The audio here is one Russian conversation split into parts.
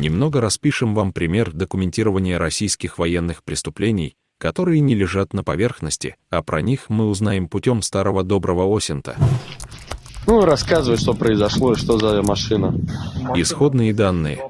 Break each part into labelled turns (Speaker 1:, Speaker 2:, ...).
Speaker 1: Немного распишем вам пример документирования российских военных преступлений, которые не лежат на поверхности, а про них мы узнаем путем старого доброго Осента.
Speaker 2: Ну, рассказывай, что произошло и что за машина.
Speaker 1: Исходные данные.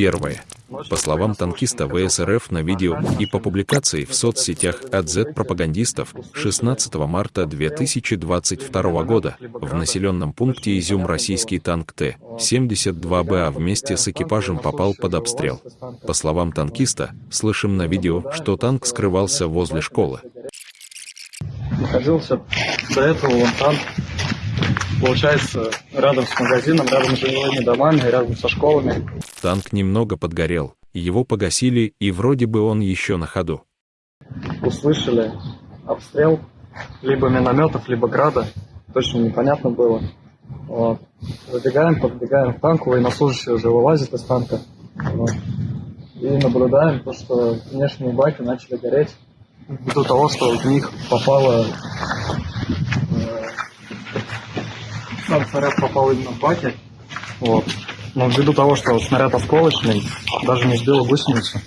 Speaker 1: Первое. По словам танкиста ВСРФ на видео и по публикации в соцсетях от Z-пропагандистов 16 марта 2022 года в населенном пункте Изюм российский танк Т-72БА вместе с экипажем попал под обстрел. По словам танкиста, слышим на видео, что танк скрывался возле школы.
Speaker 3: Находился до этого вон танк получается, рядом с магазином, рядом с жилыми домами, рядом со школами.
Speaker 1: Танк немного подгорел, его погасили, и вроде бы он еще на ходу.
Speaker 3: Услышали обстрел либо минометов, либо града, точно непонятно было. Вот. Забегаем, подбегаем к танку, военнослужащие уже вылазят из танка. Вот. И наблюдаем то, что внешние баки начали гореть ввиду того, что в них попало сам снаряд попал именно в баке. Вот. Но ввиду того, что снаряд осколочный, даже не сбил гусеницу.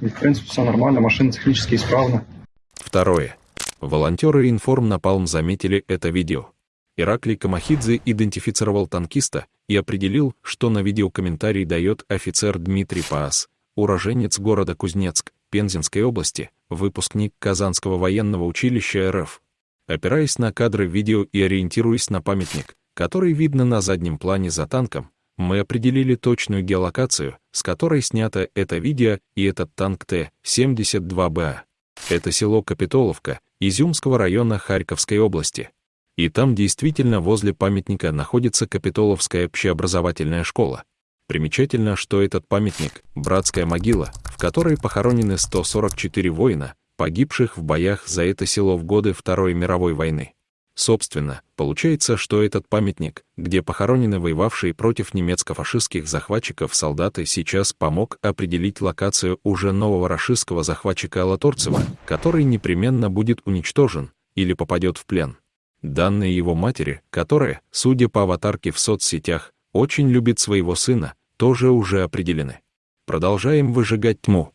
Speaker 3: И, в принципе, все нормально, машина технически исправна.
Speaker 1: Второе. Волонтеры Информ Напалм заметили это видео. Ираклий Камахидзе идентифицировал танкиста и определил, что на видеокомментарий дает офицер Дмитрий Паас, уроженец города Кузнецк, Пензенской области, выпускник Казанского военного училища РФ. Опираясь на кадры видео и ориентируясь на памятник, который видно на заднем плане за танком, мы определили точную геолокацию, с которой снято это видео и этот танк Т-72Б. Это село Капитоловка, Изюмского района Харьковской области. И там действительно возле памятника находится Капитоловская общеобразовательная школа. Примечательно, что этот памятник — братская могила, в которой похоронены 144 воина, погибших в боях за это село в годы Второй мировой войны. Собственно, получается, что этот памятник, где похоронены воевавшие против немецко-фашистских захватчиков солдаты, сейчас помог определить локацию уже нового рашистского захватчика Алаторцева, который непременно будет уничтожен или попадет в плен. Данные его матери, которая, судя по аватарке в соцсетях, очень любит своего сына, тоже уже определены. Продолжаем выжигать тьму.